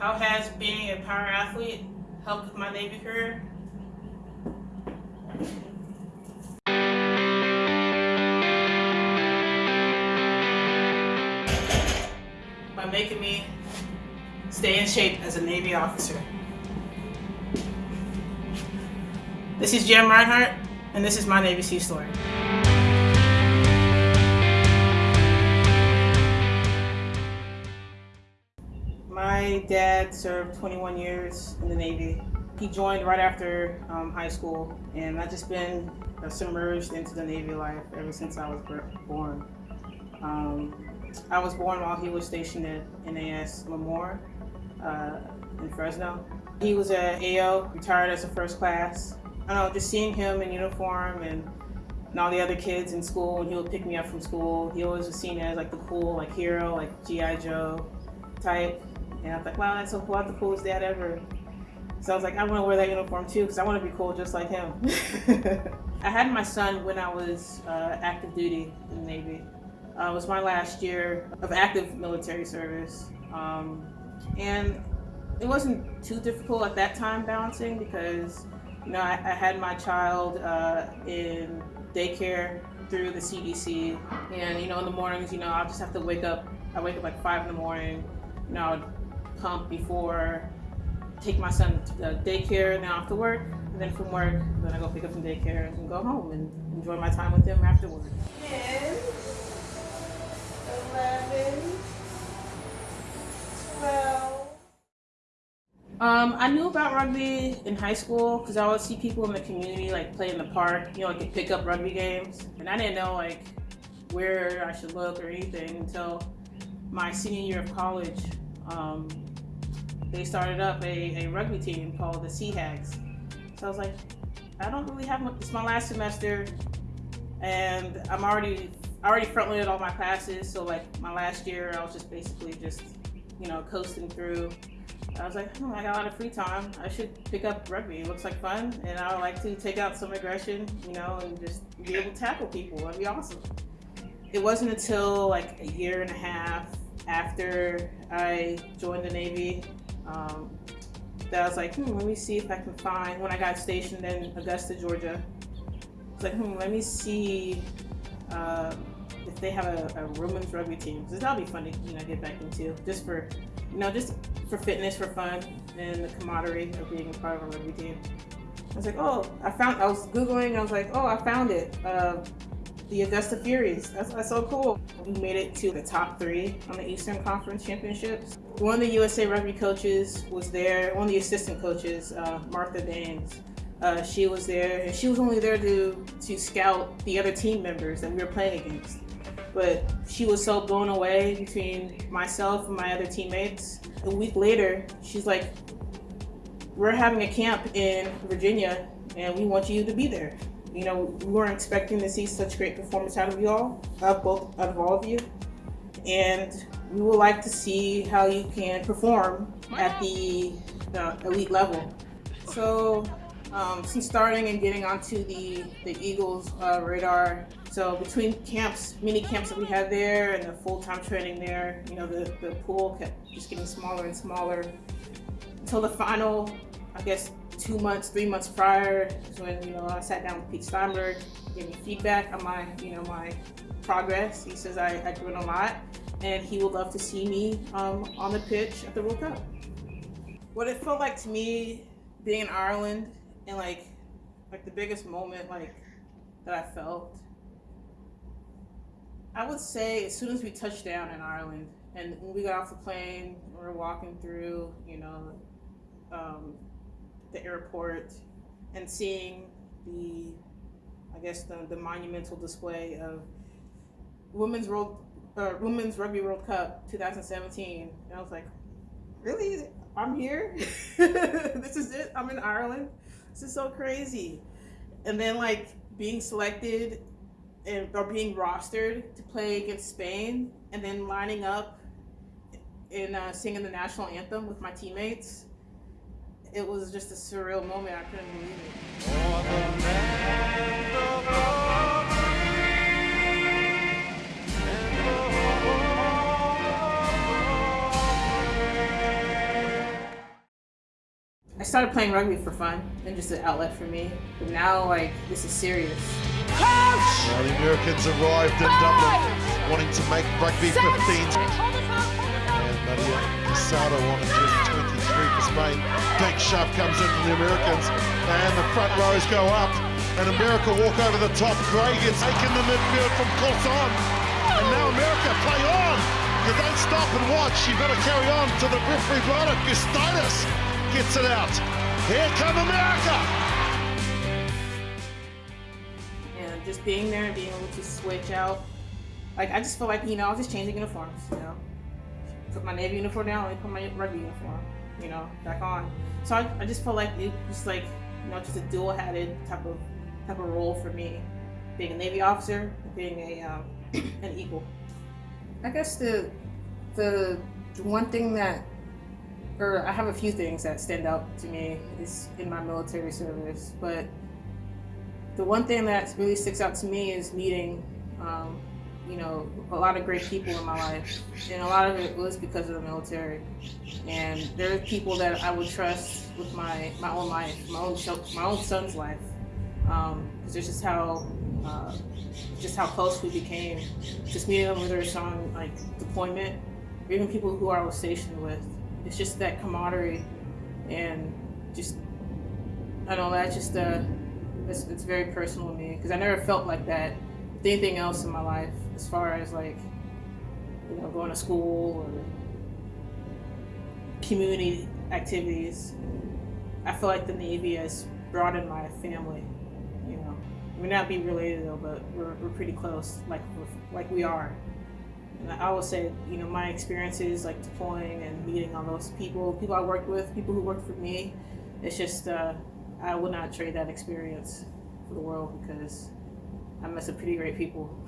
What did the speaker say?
How has being a power athlete helped with my Navy career? By making me stay in shape as a Navy officer. This is Jem Reinhart, and this is my Navy SEA story. My dad served 21 years in the Navy. He joined right after um, high school, and I've just been uh, submerged into the Navy life ever since I was born. Um, I was born while he was stationed at NAS Lemoore uh, in Fresno. He was a AO, retired as a first class. I know, just seeing him in uniform and, and all the other kids in school, and he would pick me up from school. He always was seen as like the cool, like hero, like G.I. Joe type. And I was like, wow, that's so cool. I'm the coolest dad ever. So I was like, I want to wear that uniform too because I want to be cool just like him. I had my son when I was uh, active duty in the Navy. Uh, it was my last year of active military service. Um, and it wasn't too difficult at that time balancing because, you know, I, I had my child uh, in daycare through the CDC. And, you know, in the mornings, you know, I'll just have to wake up. I wake up like five in the morning. You know, pump before take my son to daycare and then off to work. And then from work, then I go pick up from daycare and go home and enjoy my time with him afterward. 10, 11, 12. Um, I knew about rugby in high school because I would see people in the community like play in the park, you know, like pick up rugby games. And I didn't know like where I should look or anything until my senior year of college. Um, they started up a, a rugby team called the Sea Hags. So I was like, I don't really have much, it's my last semester and I'm already, I already front loaded all my classes. So like my last year, I was just basically just, you know, coasting through. I was like, hmm, I got a lot of free time. I should pick up rugby. It looks like fun. And I would like to take out some aggression, you know, and just be able to tackle people. That'd be awesome. It wasn't until like a year and a half after I joined the Navy um, that I was like, hmm, let me see if I can find, when I got stationed in Augusta, Georgia, I was like, hmm, let me see uh, if they have a, a women's rugby team. Because that'll be fun to you know, get back into, just for, you know, just for fitness, for fun, and the camaraderie of being a part of a rugby team. I was like, oh, I found, I was Googling, I was like, oh, I found it. Uh, the Augusta Furies. That's, that's so cool. We made it to the top three on the Eastern Conference Championships. One of the USA Rugby coaches was there, one of the assistant coaches, uh, Martha Baines. Uh, she was there, and she was only there to, to scout the other team members that we were playing against. But she was so blown away between myself and my other teammates. A week later, she's like, we're having a camp in Virginia, and we want you to be there. You know, we weren't expecting to see such great performance out of you all, of both out of all of you. And we would like to see how you can perform at the elite level. So um, since starting and getting onto the, the Eagles uh, radar, so between camps, mini camps that we had there and the full-time training there, you know, the, the pool kept just getting smaller and smaller until the final, I guess, two months, three months prior is when, you know, I sat down with Pete Steinberg, gave me feedback on my, you know, my progress. He says I, I grew a lot and he would love to see me um, on the pitch at the World Cup. What it felt like to me being in Ireland and like, like the biggest moment like that I felt, I would say as soon as we touched down in Ireland and when we got off the plane, we were walking through, you know, um, the airport and seeing the, I guess the, the monumental display of Women's World, uh, Women's Rugby World Cup 2017. And I was like, really? I'm here? this is it? I'm in Ireland? This is so crazy. And then like being selected and or being rostered to play against Spain and then lining up and uh, singing the national anthem with my teammates it was just a surreal moment. I couldn't believe it. I started playing rugby for fun and just an outlet for me. But now, like, this is serious. Well, the Americans arrived in Dublin wanting to make rugby 15. And Maria Casado on just 23 for Big shove comes in from the Americans. And the front rows go up. And America walk over the top. Gray gets taken the midfield from Corson. And now America play on. You don't stop and watch. You better carry on to the referee blotter. Gustitis gets it out. Here come America. And just being there and being able to switch out. Like, I just feel like, you know, I was just changing uniforms, you know. Put my Navy uniform down, me put my rugby uniform, you know, back on. So I, I just felt like it was like, you know, just a dual-headed type of type of role for me, being a Navy officer, being a um, an Eagle. I guess the the one thing that, or I have a few things that stand out to me is in my military service, but the one thing that really sticks out to me is meeting, um, you know, a lot of great people in my life, and a lot of it was because of the military. And there are people that I would trust with my my own life, my own my own son's life, because um, it's just how uh, just how close we became. Just meeting them whether it's on like deployment, or even people who I was stationed with. It's just that camaraderie, and just I don't know. That's just uh, it's, it's very personal to me because I never felt like that anything else in my life, as far as like you know going to school or community activities. I feel like the Navy has broadened my family. You know, we may not be related though, but we're, we're pretty close, like like we are. And I will say, you know, my experiences like deploying and meeting all those people, people I worked with, people who worked for me, it's just uh, I would not trade that experience for the world because I met some pretty great people.